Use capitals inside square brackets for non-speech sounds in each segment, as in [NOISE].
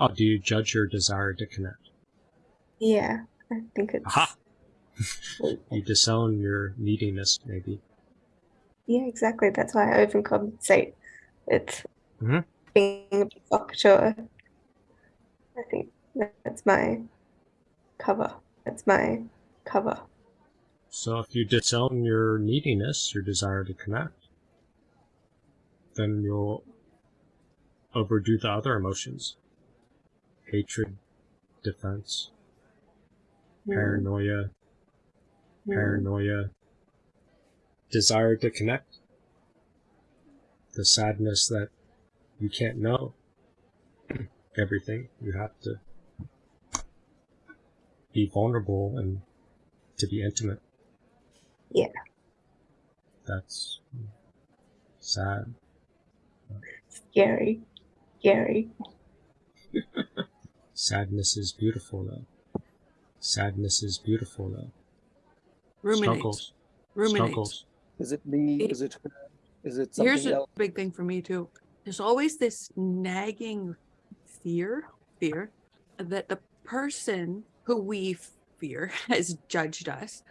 Oh, do you judge your desire to connect? Yeah, I think it's. Aha! you disown your neediness, maybe. Yeah, exactly. That's why I overcompensate. It's Mhm. being a provocateur. I think that's my cover. That's my cover. So if you disown your neediness, your desire to connect, then you'll overdo the other emotions. Hatred, defense, paranoia, paranoia, desire to connect, the sadness that you can't know [CLEARS THROAT] everything. You have to be vulnerable and to be intimate. Yeah. That's sad. Scary. Scary. [LAUGHS] Sadness is beautiful though. Sadness is beautiful though. Ruminate. Struggles. Ruminate. Struggles. Is it me? Is it- Is it her? Is it something Here's a else? big thing for me too. There's always this nagging fear, fear that the person who we fear [LAUGHS] has judged us,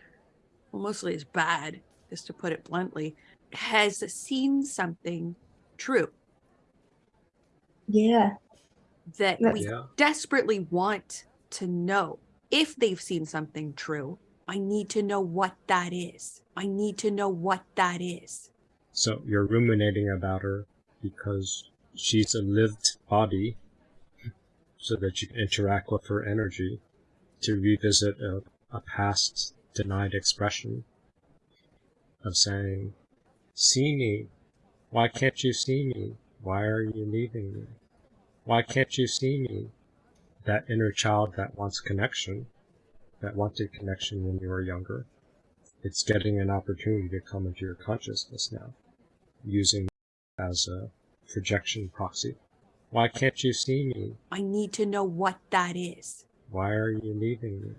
well, mostly as bad, just to put it bluntly, has seen something true Yeah. That That's- we Yeah. desperately want to know. If they've seen something true, I need to know what that is. I need to know what that is. So you're ruminating about her because she's a lived body so that you can interact with her energy to revisit a, a past denied expression of saying, See me. Why can't you see me? Why are you leaving me? Why can't you see me? That inner child that wants connection, that wanted connection when you were younger, it's getting an opportunity to come into your consciousness now using as a projection proxy. Why can't you see me? I need to know what that is. Why are you leaving me?